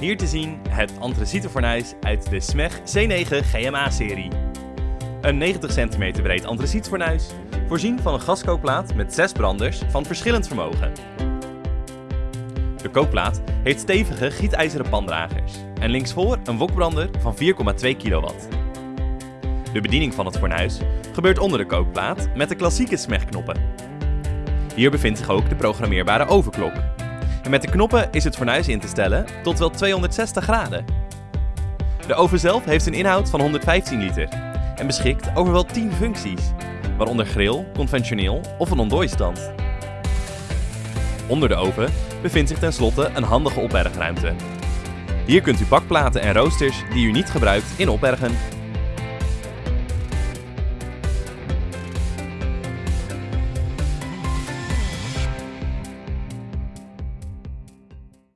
Hier te zien het antracietfornuis uit de SMEG C9 GMA-serie. Een 90 cm breed antracietfornuis, voorzien van een gaskookplaat met 6 branders van verschillend vermogen. De kookplaat heeft stevige gietijzeren pandragers en linksvoor een wokbrander van 4,2 kW. De bediening van het fornuis gebeurt onder de kookplaat met de klassieke SMEG-knoppen. Hier bevindt zich ook de programmeerbare overklok. En met de knoppen is het fornuis in te stellen tot wel 260 graden. De oven zelf heeft een inhoud van 115 liter en beschikt over wel 10 functies, waaronder grill, conventioneel of een ontdooistand. Onder de oven bevindt zich tenslotte een handige opbergruimte. Hier kunt u bakplaten en roosters die u niet gebruikt in opbergen